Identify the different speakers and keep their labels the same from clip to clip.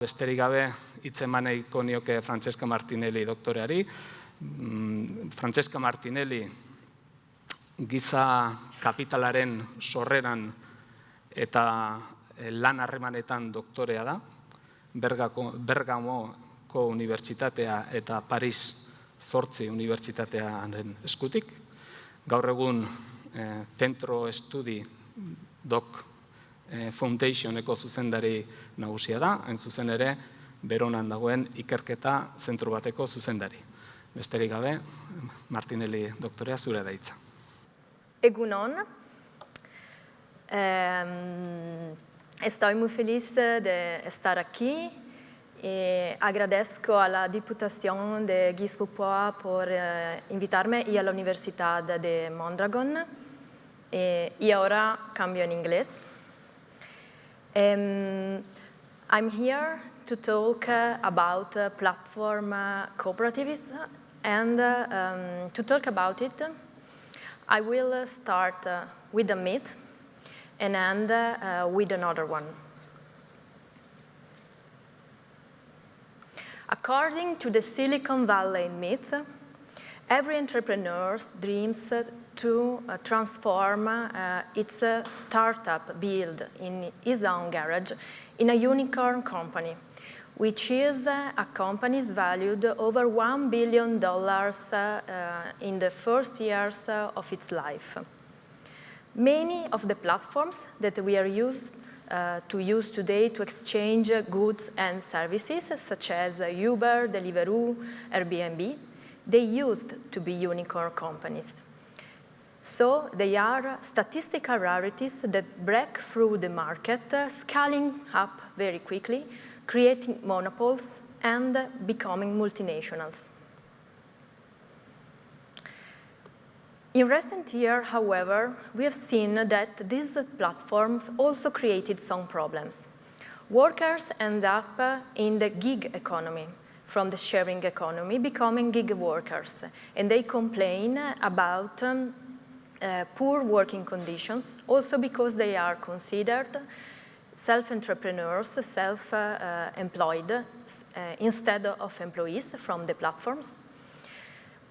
Speaker 1: Besterik gabe, hitz emaneiko nioke Francesca Martinelli doktoreari. Mm, Francesca Martinelli giza kapitalaren sorreran eta eh, lan harremanetan doktorea da. Bergako, Bergamoko Unibertsitatea eta Paris Zortzi Unibertsitatearen eskutik. Gaur egun eh, Centro Estudi Doc Eh, Foundationeko zuzendari nagusia da, hain zuzen ere, beronan dagoen ikerketa zentru bateko zuzendari. Besterik gabe, Martinelli doktorea zure daitza.
Speaker 2: Egunon. Eh, estoy muy feliz de estar aquí y agradezco a la Diputación de Guispupoa por eh, invitarme y a la Universidad de Mondragon. Eh, y ahora cambio en inglés. Um, I'm here to talk uh, about uh, platform uh, cooperativism and uh, um, to talk about it, I will uh, start uh, with a myth and end with another one. According to the Silicon Valley myth, every entrepreneur dreams to uh, transform uh, its uh, startup build in his own garage in a unicorn company, which is a company valued over $1 billion in the first years of its life. Many of the platforms that we are used uh, to use today to exchange goods and services, such as Uber, Deliveroo, Airbnb, they used to be unicorn companies. So they are statistical rarities that break through the market, uh, scaling up very quickly, creating monopoles and becoming multinationals. In recent years, however, we have seen that these platforms also created some problems. Workers end up uh, in the gig economy, from the sharing economy, becoming gig workers, and they complain about um, uh, poor working conditions, also because they are considered self-entrepreneurs, self-employed, uh, uh, instead of employees from the platforms.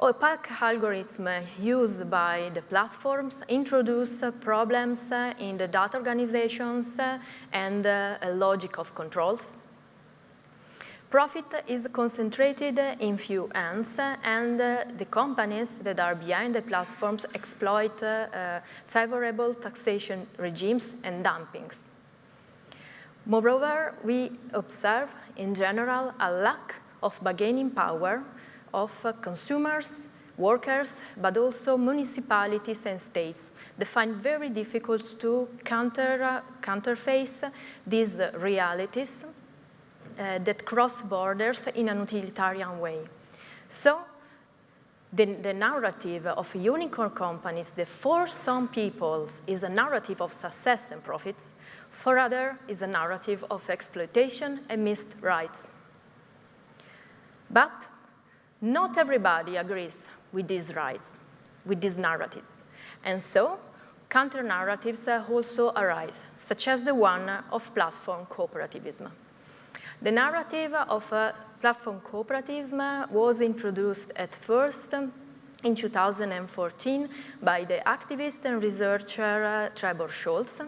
Speaker 2: Opaque algorithms used by the platforms introduce problems in the data organizations and a logic of controls. Profit is concentrated in few hands and the companies that are behind the platforms exploit uh, favorable taxation regimes and dumpings. Moreover, we observe in general a lack of bargaining power of consumers, workers, but also municipalities and states that find very difficult to counter, counterface these realities Uh, that cross borders in an utilitarian way. So the, the, narrative of unicorn companies that for some people is a narrative of success and profits, for others is a narrative of exploitation and missed rights. But not everybody agrees with these rights, with these narratives. And so counter-narratives uh, also arise, such as the one of platform cooperativism. The narrative of uh, platform cooperativism was introduced at first in 2014 by the activist and researcher uh, Trebor Scholz,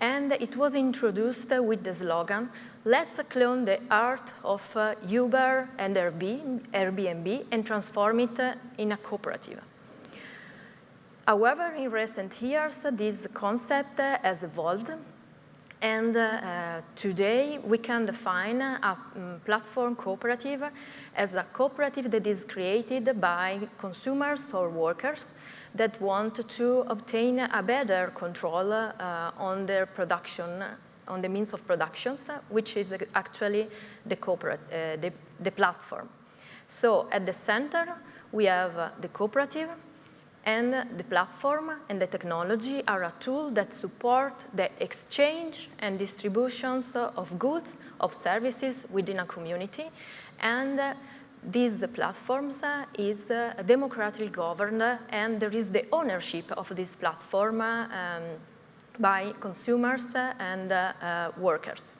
Speaker 2: and it was introduced with the slogan, let's clone the art of uh, Uber and Airbnb and transform it in a cooperative. However, in recent years, this concept has evolved and uh, today we can define a um, platform cooperative as a cooperative that is created by consumers or workers that want to obtain a better control uh, on their production, on the means of productions, which is actually the, corporate, uh, the, the platform. So at the center, we have the cooperative, and the platform and the technology are a tool that support the exchange and distributions of goods, of services within a community. And uh, these platforms uh, is uh, democratically governed and there is the ownership of this platform um, by consumers and workers.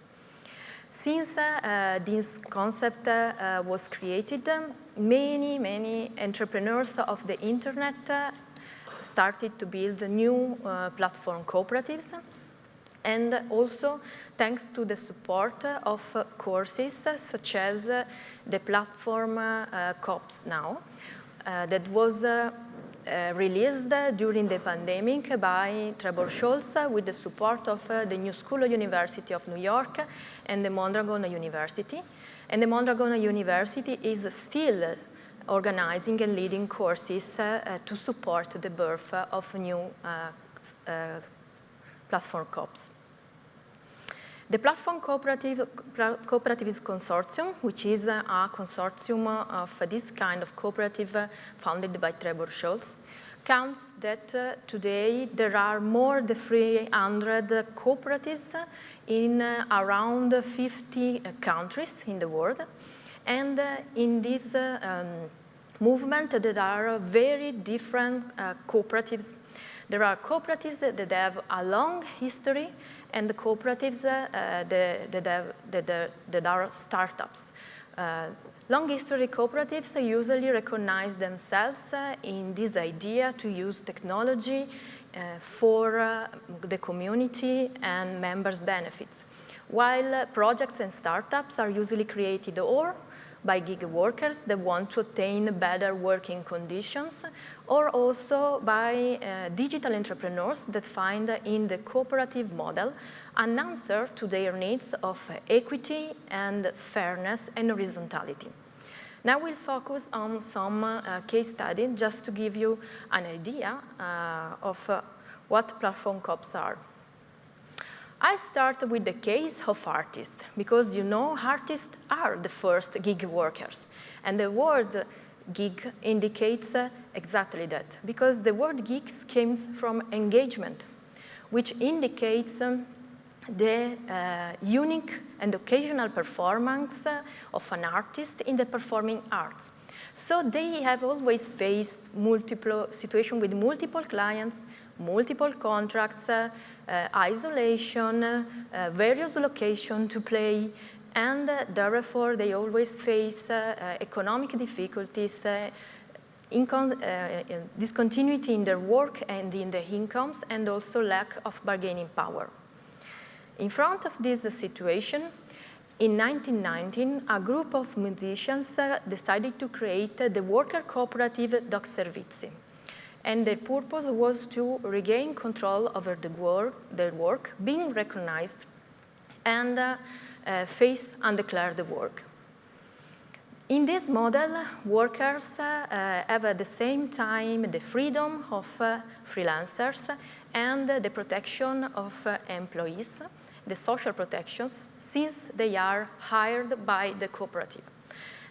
Speaker 2: Since uh, this concept uh, was created, many, many entrepreneurs of the internet uh, started to build new platform cooperatives. And also thanks to the support of courses such as the platform COPS now that was released during the pandemic by Trebor Scholz with the support of the New School University of New York and the Mondragon University. And the Mondragon University is still organizing and leading courses uh, to support the birth of new uh, uh, platform COPs. The Platform Cooperative, Cooperatives Consortium, which is a consortium of this kind of cooperative founded by Trebor Scholz, counts that uh, today there are more than 300 cooperatives in uh, around 50 uh, countries in the world. And in this um, movement, there are very different cooperatives. There are cooperatives that have a long history and the cooperatives that, that, that, that, are startups. Uh, long history cooperatives usually recognize themselves uh, in this idea to use technology uh, for uh, the community and members' benefits, while uh, projects and startups are usually created or by gig workers that want to attain better working conditions or also by uh, digital entrepreneurs that find in the cooperative model an answer to their needs of equity and fairness and horizontality. Now we'll focus on some uh, case study just to give you an idea uh, of uh, what platform COPs are. I start with the case of artists, because you know artists are the first gig workers. And the word gig indicates uh, exactly that, because the word gigs came from engagement, which indicates um, the uh, unique and occasional performance uh, of an artist in the performing arts. So they have always faced multiple situations with multiple clients, multiple contracts, uh, uh, isolation, uh, various locations to play, and therefore they always face economic difficulties, in discontinuity in their work and in their incomes, and also lack of bargaining power. In front of this situation, in 1919, a group of musicians uh, decided to create uh, the worker cooperative Doc Servizi and their purpose was to regain control over the work, their work, being recognized, and uh, uh, face undeclared work. In this model, workers uh, have at the same time the freedom of uh, freelancers and the protection of uh, employees, the social protections, since they are hired by the cooperative.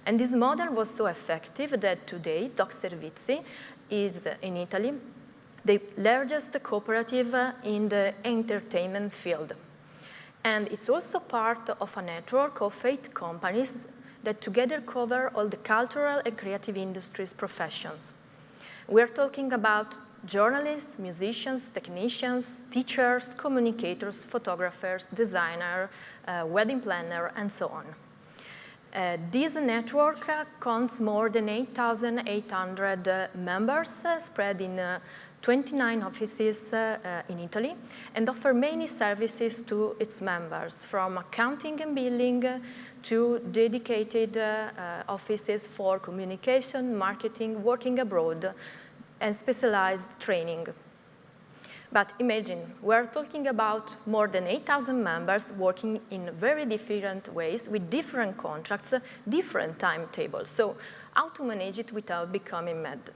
Speaker 2: And this model was so effective that today Doc Servizi is in Italy the largest cooperative in the entertainment field. And it's also part of a network of eight companies that together cover all the cultural and creative industries professions. We're talking about journalists, musicians, technicians, teachers, communicators, photographers, designer, uh, wedding planner, and so on. Uh, this network uh, counts more than 8,800 uh, members uh, spread in uh, 29 offices uh, uh, in Italy and offer many services to its members from accounting and billing to dedicated uh, uh, offices for communication, marketing, working abroad and specialized training. But imagine, we're talking about more than 8,000 members working in very different ways with different contracts, different timetables. So how to manage it without becoming mad?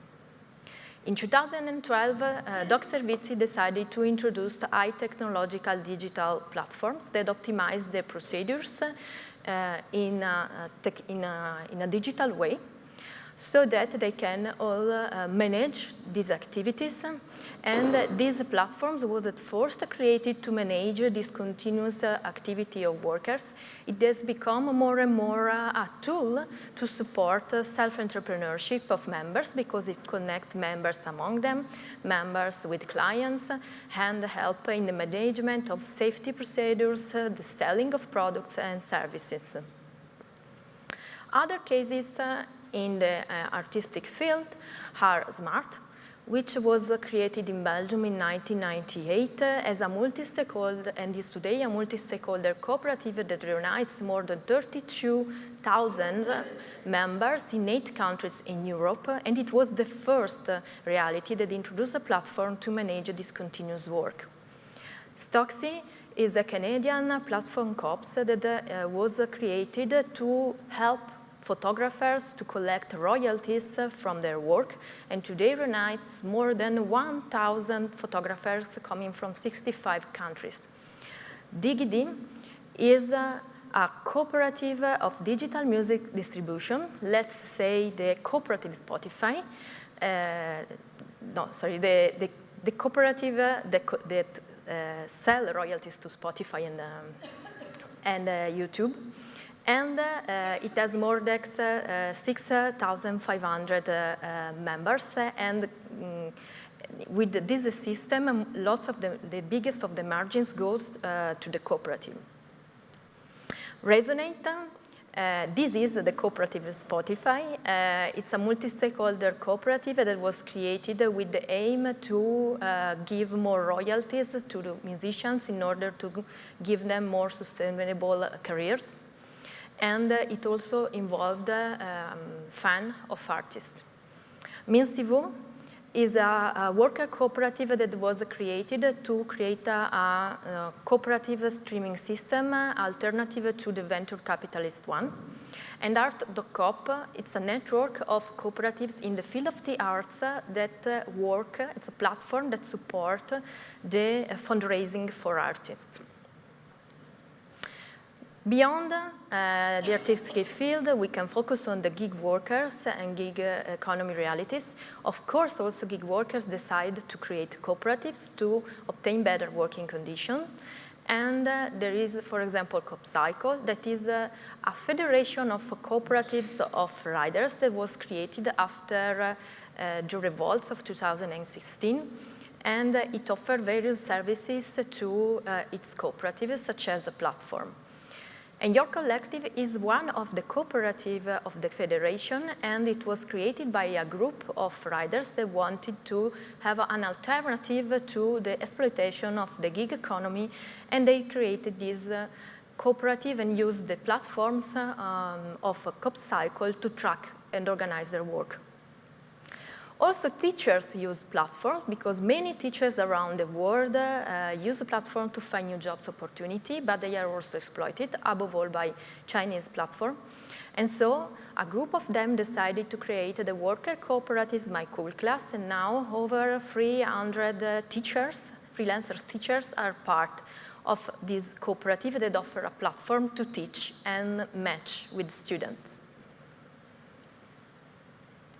Speaker 2: In 2012, uh, Doc Servizi decided to introduce high technological digital platforms that optimize the procedures uh, in, a, in, a, in a digital way so that they can all uh, manage these activities. And uh, these platforms was at first created to manage this continuous uh, activity of workers. It has become more and more uh, a tool to support uh, self-entrepreneurship of members because it connects members among them, members with clients, and help in the management of safety procedures, uh, the selling of products and services. Other cases in the uh, artistic field are SMART, which was uh, created in Belgium in 1998 uh, as a multi-stakeholder and is today a multi-stakeholder cooperative that reunites more than 32,000 members in eight countries in Europe. And it was the first reality that introduced a platform to manage this continuous work. Stocksy is a Canadian platform COPS that uh, was created to help photographers to collect royalties from their work, and today reunites more than 1,000 photographers coming from 65 countries. DigiD is a, a cooperative of digital music distribution, let's say the cooperative Spotify, uh, no, sorry, the, the, the cooperative that, that uh, sell royalties to Spotify and, um, and uh, YouTube and uh, it has more than uh, 6,500 uh, members and mm, with this system, lots of the, the biggest of the margins goes to the cooperative. Resonate, uh, this is the cooperative Spotify. Uh, it's a multi-stakeholder cooperative that was created with the aim to uh, give more royalties to the musicians in order to give them more sustainable careers and it also involved um, fan of artists. Means TV is a, a, worker cooperative that was created to create a, a, cooperative streaming system alternative to the venture capitalist one. And Art.coop, it's a network of cooperatives in the field of the arts that work, it's a platform that support the fundraising for artists. Beyond uh, the artistic field, we can focus on the gig workers and gig uh, economy realities. Of course, also gig workers decide to create cooperatives to obtain better working conditions. And uh, there is, for example, CoopCycle, that is uh, a federation of cooperatives of riders that was created after uh, the revolts of 2016 and uh, it offers various services to its cooperatives, such as a platform. And Your Collective is one of the cooperative of the Federation, and it was created by a group of riders that wanted to have an alternative to the exploitation of the gig economy, and they created this uh, cooperative and used the platforms um, of CoopCycle to track and organize their work. Also, teachers use platforms because many teachers around the world uh, use platform to find new jobs opportunity, but they are also exploited, above all by Chinese platform. And so a group of them decided to create the worker cooperatives My Cool Class, and now over 300 uh, teachers, freelancer teachers, are part of this cooperative that offer a platform to teach and match with students.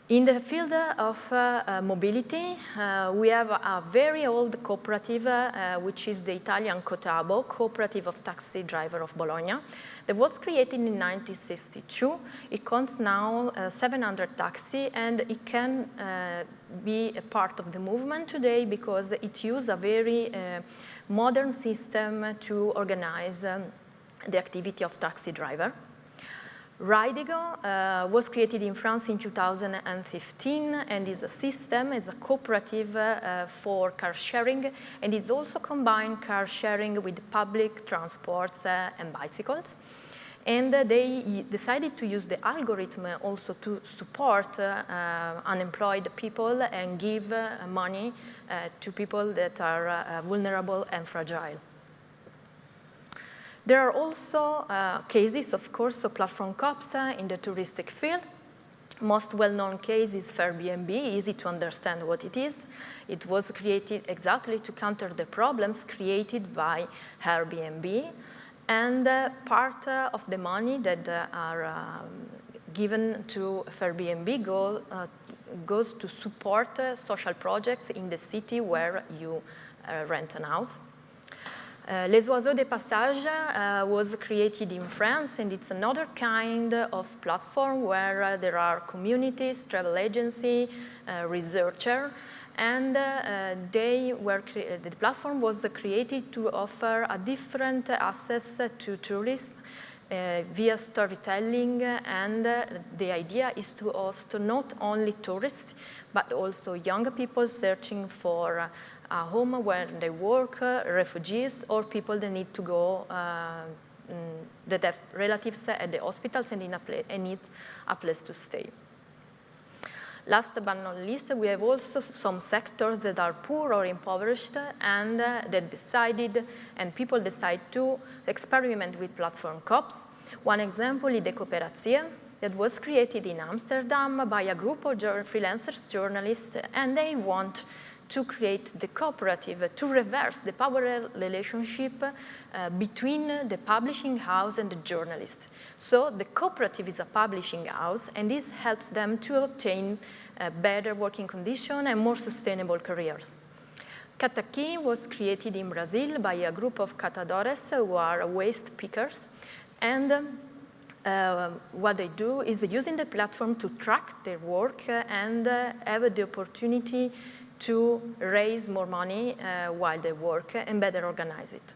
Speaker 2: In the field of uh, uh, mobility, uh, we have a very old cooperative, uh, which is the Italian Cotabo, Cooperative of Taxi Driver of Bologna, that was created in 1962. It counts now uh, 700 taxi, and it can uh, be a part of the movement today because it uses a very modern system to organize um, the activity of taxi driver. Ridego uh, was created in France in 2015 and is a system, is a cooperative uh, for car sharing and it's also combined car sharing with public transports uh, and bicycles. And they decided to use the algorithm also to support unemployed people and give money to people that are vulnerable and fragile. There are also uh, cases, of course, of platform cops uh, in the touristic field. Most well-known case is Fairbnb, easy to understand what it is. It was created exactly to counter the problems created by Airbnb. And uh, part uh, of the money that uh, are um, given to Airbnb go, uh, goes to support uh, social projects in the city where you rent an house. Uh, Les Oiseaux de Passage uh, was created in France and it's another kind of platform where uh, there are communities, travel agency, uh, researcher, and uh, they were the platform was created to offer a different access to tourism via storytelling and the idea is to host not only tourists but also young people searching for home where they work, uh, refugees or people that need to go uh, mm, that have relatives at the hospitals and, in a and need a place to stay. Last but not least, we have also some sectors that are poor or impoverished and uh, that decided, and people decide to experiment with platform COPs. One example is the Cooperatia that was created in Amsterdam by a group of freelancers journalists and they want to create the cooperative, to reverse the power relationship uh, between the publishing house and the journalist. So the cooperative is a publishing house and this helps them to obtain uh, better working conditions and more sustainable careers. Cataki was created in Brazil by a group of catadores who are waste pickers and uh, what they do is using the platform to track their work and uh, have the opportunity to raise more money uh, while they work and better organize it.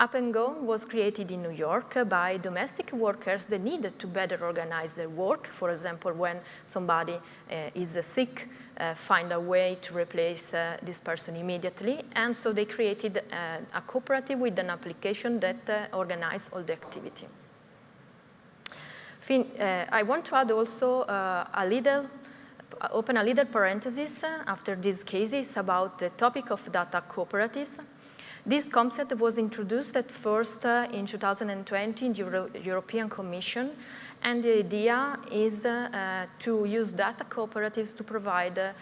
Speaker 2: Up and Go was created in New York by domestic workers that needed to better organize their work. For example, when somebody uh, is uh, sick, uh, find a way to replace uh, this person immediately. And so they created uh, a cooperative with an application that uh, organized all the activity. Fin I want to add also a little open a little parenthesis after these cases about the topic of data cooperatives. This concept was introduced at first uh, in 2020 in the Euro European Commission, and the idea is uh, to use data cooperatives to provide uh,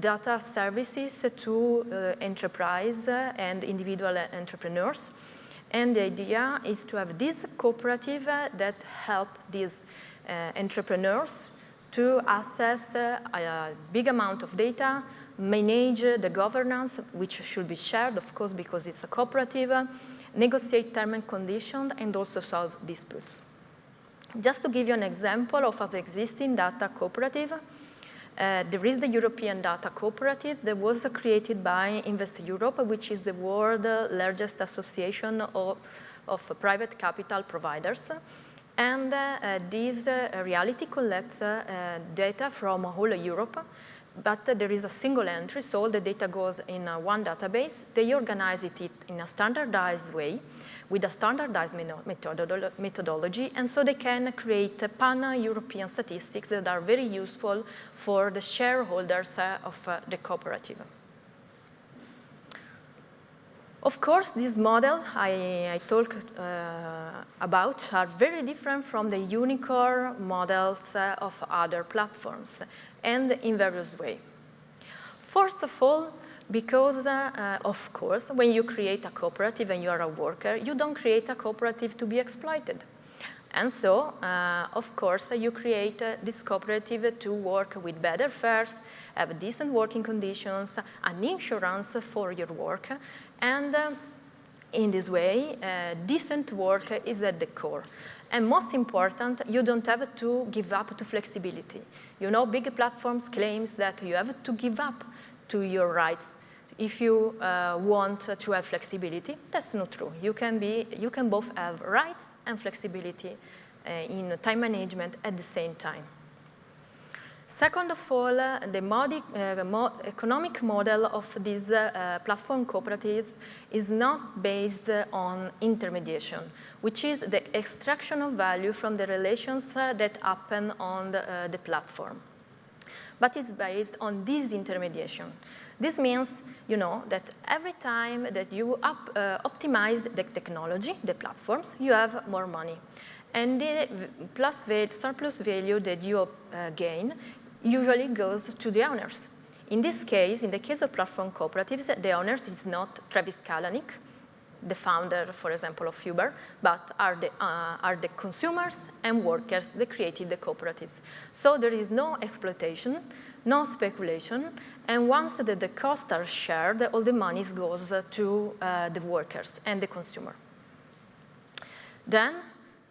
Speaker 2: data services to uh, enterprise and individual entrepreneurs. And the idea is to have this cooperative that help these uh, entrepreneurs to access uh, a big amount of data, manage the governance, which should be shared, of course, because it's a cooperative, negotiate terms and conditions, and also solve disputes. Just to give you an example of an existing data cooperative, uh, there is the European Data Cooperative that was created by Invest Europe, which is the world's largest association of, of private capital providers. And uh, this uh, reality collects uh, data from whole Europe, but there is a single entry, so all the data goes in one database. They organize it in a standardized way with a standardized methodology, and so they can create pan-European statistics that are very useful for the shareholders of the cooperative. Of course, these models I, I talked uh, about are very different from the unicorn models uh, of other platforms and in various ways. First of all, because, uh, of course, when you create a cooperative and you are a worker, you don't create a cooperative to be exploited. And so, uh, of course, you create uh, this cooperative to work with better fares, have decent working conditions, an insurance for your work, and uh, in this way, uh, decent work is at the core. And most important, you don't have to give up to flexibility. You know, big platforms claims that you have to give up to your rights if you uh, want to have flexibility. That's not true. You can, be, you can both have rights and flexibility uh, in time management at the same time. Second of all, uh, the modi uh, mo economic model of these uh, platform cooperatives is not based on intermediation, which is the extraction of value from the relations uh, that happen on the, uh, the platform, but is based on disintermediation. This means, you know, that every time that you up, uh, optimize the technology, the platforms, you have more money. And the plus surplus value that you gain usually goes to the owners. In this case, in the case of platform cooperatives, the owners is not Travis Kalanick, the founder, for example, of Uber, but are the, uh, are the consumers and workers that created the cooperatives. So there is no exploitation, no speculation, and once the, the costs are shared, all the money goes to uh, the workers and the consumer. Then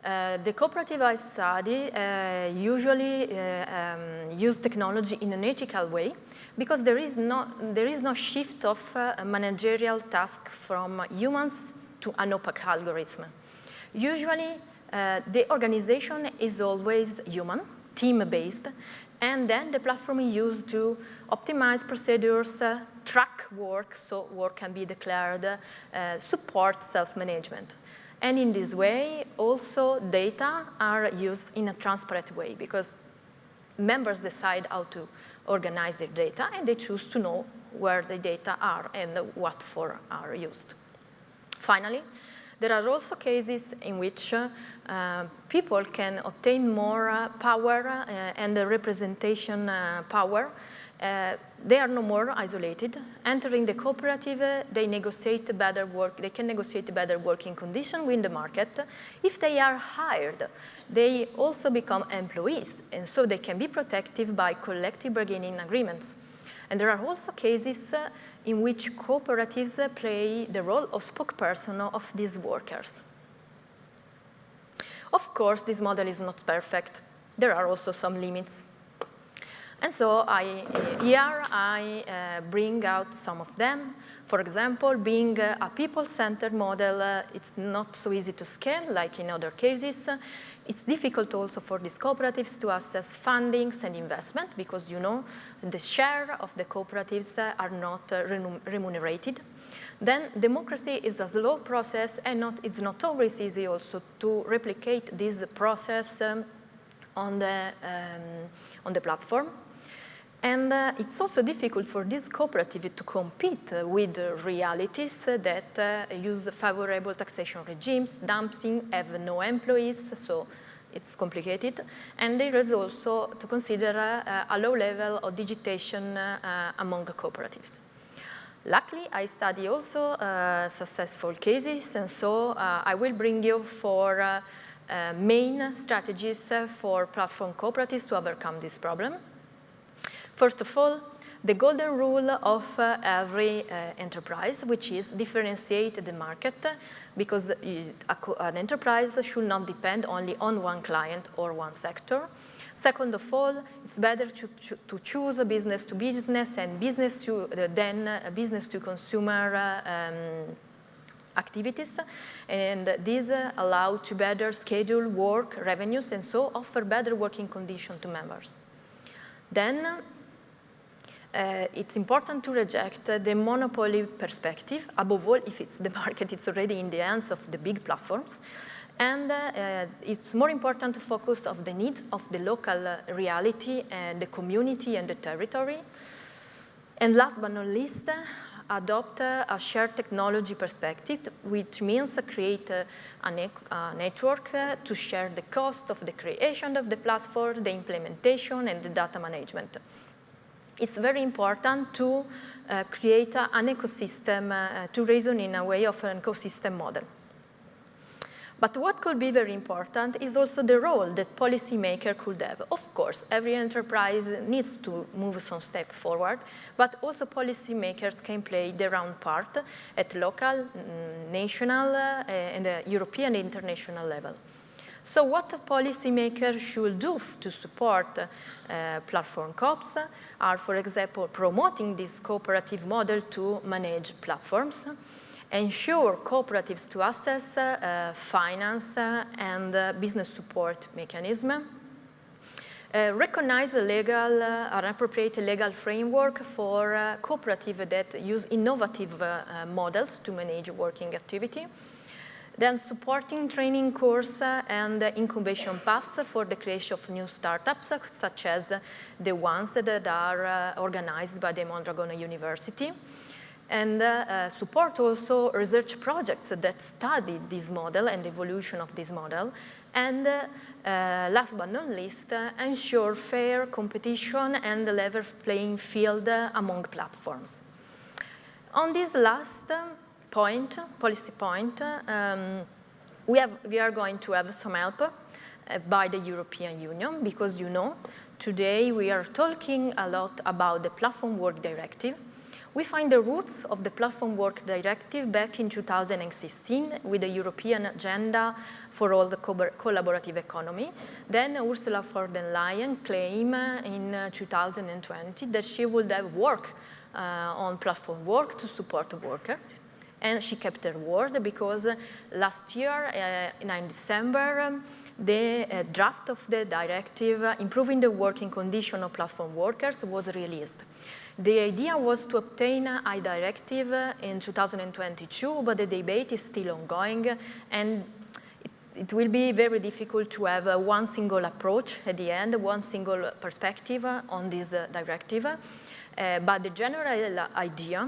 Speaker 2: uh, the cooperative I study uh, usually uh, um, use technology in an ethical way because there is no, there is no shift of uh, managerial task from humans to an opaque algorithm. Usually, uh, the organization is always human, team-based, and then the platform is used to optimize procedures, track work, so work can be declared, support self-management. And in this way, also data are used in a transparent way because members decide how to organize their data and they choose to know where the data are and what for are used. Finally, there are also cases in which uh, people can obtain more uh, power uh, and representation uh, power uh, they are no more isolated. Entering the cooperative, they negotiate better work, they can negotiate better working conditions with the market. If they are hired, they also become employees, and so they can be protected by collective bargaining agreements. And there are also cases uh, in which cooperatives play the role of spokesperson of these workers. Of course, this model is not perfect. There are also some limits. And so I, here I uh, bring out some of them. For example, being a people-centered model, uh, it's not so easy to scale like in other cases. It's difficult also for these cooperatives to assess fundings and investment because, you know, the share of the cooperatives uh, are not remunerated. Then democracy is a slow process and not, it's not always easy also to replicate this process um, on, the, um, on the platform. And uh, it's also difficult for this cooperative to compete uh, with realities that uh, use favorable taxation regimes, dumping, have no employees, so it's complicated. And there is also to consider uh, a low level of digitation uh, among cooperatives. Luckily, I study also uh, successful cases, and so I will bring you for main strategies for platform cooperatives to overcome this problem. First of all, the golden rule of uh, every uh, enterprise, which is differentiate the market because uh, an enterprise should not depend only on one client or one sector. Second of all, it's better to, to choose a business to business and business to uh, then uh, business to consumer uh, um, activities and these allow to better schedule work revenues and so offer better working conditions to members. Then uh, it's important to reject the monopoly perspective, above all if it's the market, it's already in the hands of the big platforms. And uh, it's more important to focus on the needs of the local uh, reality and the community and the territory. And last but not least, adopt a shared technology perspective, which means create a, a network to share the cost of the creation of the platform, the implementation, and the data management it's very important to uh, create uh, an ecosystem, uh, to reason in a way of an ecosystem model. But what could be very important is also the role that policymaker could have. Of course, every enterprise needs to move some step forward, but also policymakers can play their own part at local, mm, national, uh, and uh, European international level. So what the policymakers should do to support uh, platform COPs are, for example, promoting this cooperative model to manage platforms, ensure cooperatives to access uh, finance uh, and uh, business support mechanism, uh, recognize a legal, uh, an appropriate legal framework for uh, cooperatives that use innovative uh, models to manage working activity, then supporting training course and incubation paths for the creation of new startups, such as the ones that are uh, organized by the Mondragon University. And uh, uh, support also research projects that study this model and evolution of this model. And last but not least, ensure fair competition and level playing field among platforms. On this last, point, policy point, um, we, have, we are going to have some help uh, by the European Union because you know, today we are talking a lot about the Platform Work Directive. We find the roots of the Platform Work Directive back in 2016 with the European Agenda for all the co collaborative economy. Then Ursula von der Leyen claimed in uh, 2020 that she would have work uh, on platform work to support the worker and she kept her word because last year, uh, in December, um, the uh, draft of the directive uh, improving the working condition of platform workers was released. The idea was to obtain a directive in 2022, but the debate is still ongoing and it, it will be very difficult to have uh, one single approach at the end, one single perspective on this uh, directive. Uh, but the general idea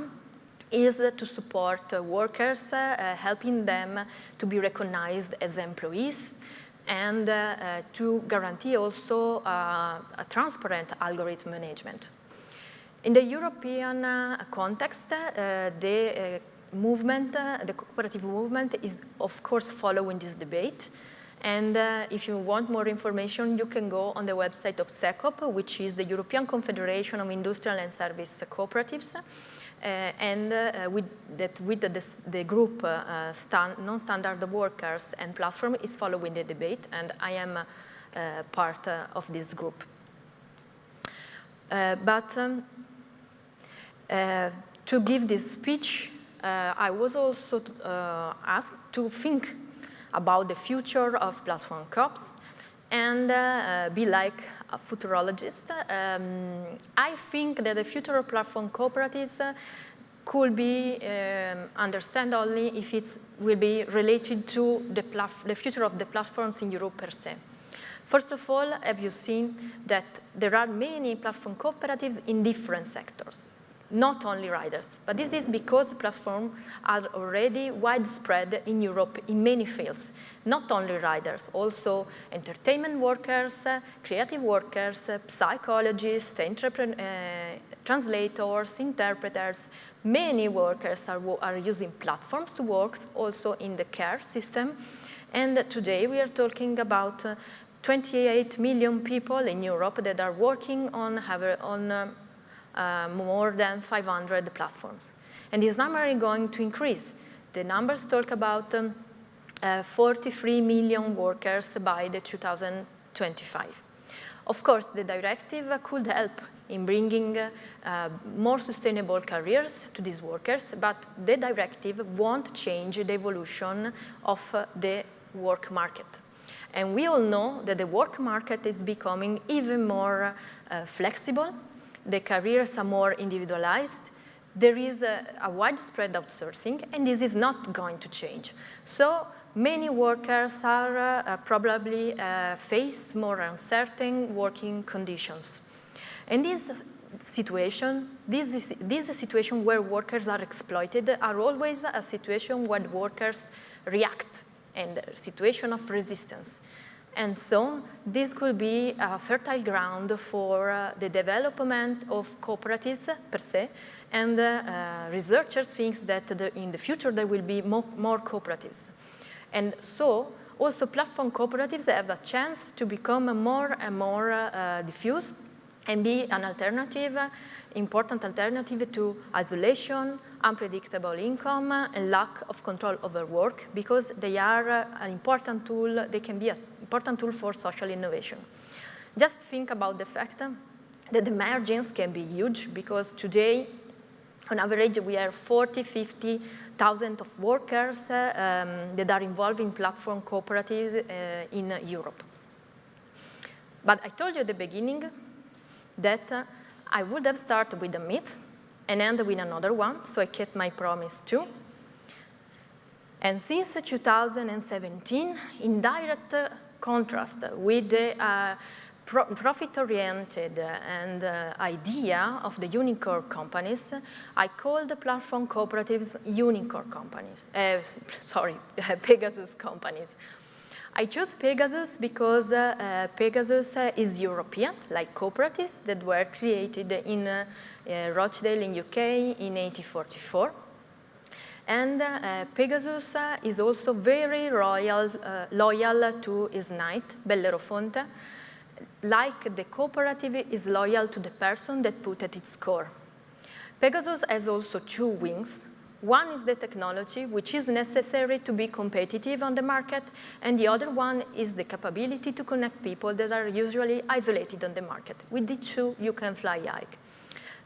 Speaker 2: is to support uh, workers, uh, helping them to be recognized as employees and uh, to guarantee also a transparent algorithm management. In the European context, the movement, the cooperative movement is of course following this debate. And uh, if you want more information, you can go on the website of CECOP, which is the European Confederation of Industrial and Service Cooperatives. Uh, and uh, with that with the, the group uh, non-standard workers and platform is following the debate, and I am part of this group. but um, to give this speech, I was also asked to think about the future of platform COPs and uh, be like a futurologist. Um, I think that the future of platform cooperatives uh, could be um, understand only if it will be related to the, the future of the platforms in Europe per se. First of all, have you seen that there are many platform cooperatives in different sectors? Not only riders. But this is because platforms are already widespread in Europe in many fields, not only riders, also entertainment workers, uh, creative workers, uh, psychologists, uh, translators, interpreters. Many workers are, are using platforms to work also in the care system. And today we are talking about uh, 28 million people in Europe that are working on, have, on uh, more than 500 platforms. And this number is going to increase. The numbers talk about um, uh, 43 million workers by the 2025. Of course, the directive could help in bringing uh, more sustainable careers to these workers, but the directive won't change the evolution of uh, the work market. And we all know that the work market is becoming even more uh, flexible the careers are more individualized, there is a, a, widespread outsourcing, and this is not going to change. So many workers are uh, probably uh, faced more uncertain working conditions. And this situation, this is, this is situation where workers are exploited are always a situation where workers react and a situation of resistance. And so this could be a fertile ground for uh, the development of cooperatives per se, and uh, researchers think that the, in the future there will be more, more, cooperatives. And so also platform cooperatives have a chance to become more and more uh, diffuse and be an alternative, important alternative to isolation, unpredictable income, and lack of control over work because they are uh, an important tool, they can be an important tool for social innovation. Just think about the fact that the margins can be huge because today, on average, we have 40, 50,000 of workers uh, um, that are involved in platform cooperatives uh, in Europe. But I told you at the beginning that uh, I would have started with a myth and end with another one, so I kept my promise too. And since 2017, in direct uh, contrast with the uh, pro profit-oriented and uh, idea of the unicorn companies, I call the platform cooperatives unicorn companies, uh, sorry, Pegasus companies. I chose Pegasus because uh, Pegasus uh, is European, like cooperatives that were created in uh, uh, Rochdale in UK in 1844. And Pegasus is also very royal, loyal to his knight, Bellerofonte, like the cooperative is loyal to the person that put at its core. Pegasus has also two wings. One is the technology, which is necessary to be competitive on the market, and the other one is the capability to connect people that are usually isolated on the market. With the two, you can fly high.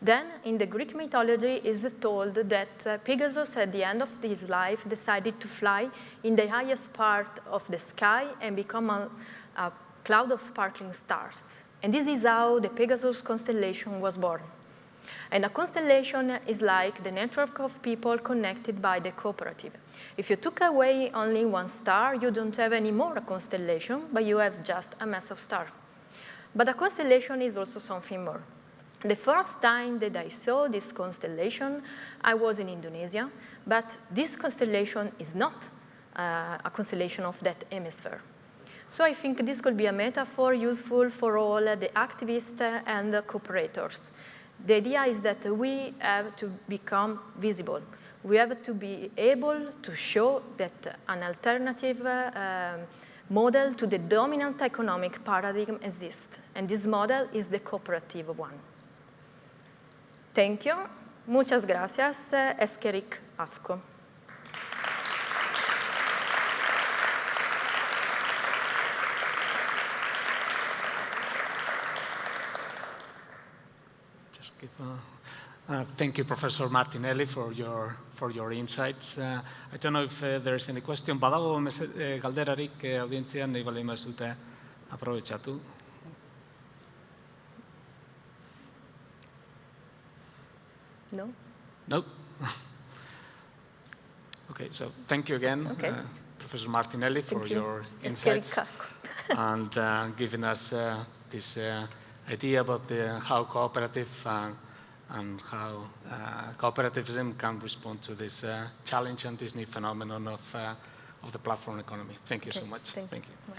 Speaker 2: Then, in the Greek mythology, is told that uh, Pegasus, at the end of his life, decided to fly in the highest part of the sky and become a, a cloud of sparkling stars. And this is how the Pegasus constellation was born. And a constellation is like the network of people connected by the cooperative. If you took away only one star, you don't have any more a constellation, but you have just a mass of stars. But a constellation is also something more. The first time that I saw this constellation, I was in Indonesia, but this constellation is not uh, a constellation of that hemisphere. So I think this could be a metaphor useful for all the activists and the cooperators. The idea is that we have to become visible. We have to be able to show that an alternative uh, um, model to the dominant economic paradigm exists, and this model is the cooperative one. Thank you. Muchas gracias. Esqueric Asco.
Speaker 1: Uh, thank you, Professor Martinelli, for your, for your insights. Uh, I don't know if uh, there is any question. Badago eh, galderarik eh, audientzian nahi bali mazute aprobetsatu.
Speaker 2: No?
Speaker 1: No? okay, so thank you again,
Speaker 2: okay.
Speaker 1: uh, Professor Martinelli, for
Speaker 2: thank you.
Speaker 1: your insights and uh, giving us uh, this uh, idea about the, how cooperative and, and how uh, cooperativism can respond to this uh, challenge and this new phenomenon of, of the platform economy. Thank you
Speaker 2: okay.
Speaker 1: so much.
Speaker 2: Thank,
Speaker 1: thank you.
Speaker 2: you.